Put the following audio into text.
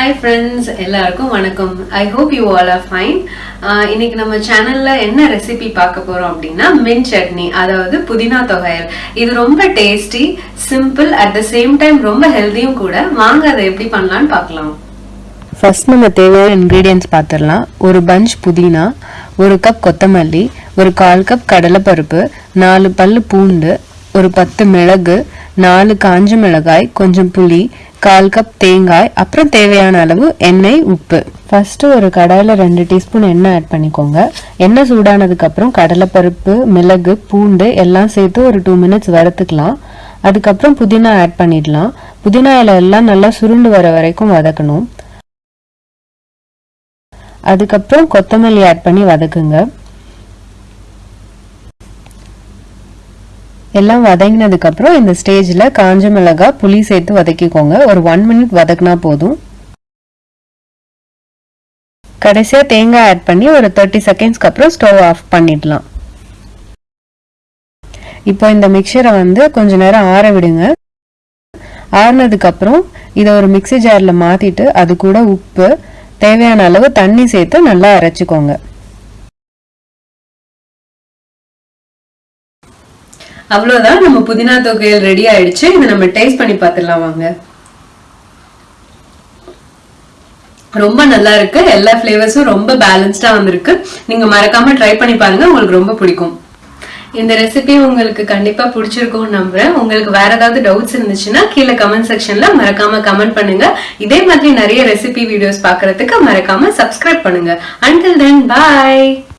Hi friends எல்லாருக்கும் வணக்கம். I hope you all are fine இன்னைக்கு நம்ம சேனல்ல என்ன ரெசிபி பார்க்க போறோம் அப்படின்னா மின் சட்னி அதாவது புதினா தொகையல். இது ரொம்ப tasty simple at the same time ரொம்ப ஹெல்தியும் கூட. வாங்க அதை எப்படி பண்ணலாம்னு பார்க்கலாம். ஃபர்ஸ்ட் நம்ம தேவையான இன்க்ரீடியன்ஸ் பார்த்துடலாம். ஒரு பஞ்ச் புதினா ஒரு கப் கொத்தமல்லி ஒரு கால் கப் கடலைப்பருப்பு நாலு பல்லு பூண்டு ஒரு பத்து மிளகு நாலு காஞ்ச மிளகாய் கொஞ்சம் புளி கால் கப் தேங்காய் அப்புறம் தேவையான அளவு எண்ணெய் உப்பு. ஃபர்ஸ்ட் ஒரு கடாயில் ரெண்டு டீஸ்பூன் எண்ணெய் ஆட் பண்ணிக்கோங்க. எண்ணெய் சூடானதுக்கு அப்புறம் கடலைப்பருப்பு மிளகு பூண்டு எல்லாம் சேர்த்து ஒரு டூ மினிட்ஸ் வறுத்துக்கலாம். அதுக்கப்புறம் புதினா ஆட் பண்ணிடலாம். புதினா இலை எல்லாம் நல்லா சுருண்டு வர வரைக்கும் வதக்கணும். அதுக்கப்புறம் கொத்தமல்லி ஆட் பண்ணி வதக்குங்க. எல்லாம் வதங்கினதுக்கு அப்புறம் இந்த ஸ்டேஜ்ல காஞ்ச மிளகாய் புளி சேர்த்து வதக்கிக்கோங்க. ஒரு ஒன் மினிட் வதக்குனா போதும். கடைசியா தேங்காய் ஆட் பண்ணி ஒரு தேர்ட்டி செகண்ட்ஸ்க்கு அப்புறம் ஸ்டவ் ஆஃப் பண்ணிடலாம். இப்போ இந்த மிக்சரை வந்து கொஞ்ச நேரம் ஆற விடுங்க. ஆறுனதுக்கு அப்புறம் இதை ஒரு மிக்ஸி ஜார்ல மாத்திட்டு அது கூட உப்பு தேவையான அளவு தண்ணி சேர்த்து நல்லா அரைச்சிக்கோங்க. அவ்வளோதான் நம்ம புதினா தொகையில் ரெடி ஆயிடுச்சு. இதை நம்ம டேஸ்ட் பண்ணி பார்த்துடலாம் வாங்க. ரொம்ப நல்லா இருக்கு. எல்லா ஃபிளேவர்ஸும் ரொம்ப பேலன்ஸ்டா வந்திருக்கு. நீங்க மறக்காம ட்ரை பண்ணி பாருங்க. உங்களுக்கு ரொம்ப பிடிக்கும். இந்த ரெசிபி உங்களுக்கு கண்டிப்பா பிடிச்சிருக்கும்னு நம்புறேன். உங்களுக்கு வேற ஏதாவது டவுட்ஸ் இருந்துச்சுன்னா கீழே கமெண்ட் செக்ஷன்ல மறக்காம கமெண்ட் பண்ணுங்க. இதே மாதிரி நிறைய ரெசிபி வீடியோஸ் பார்க்கறதுக்கு மறக்காம சப்ஸ்கிரைப் பண்ணுங்க. அண்டில் தென் பாய்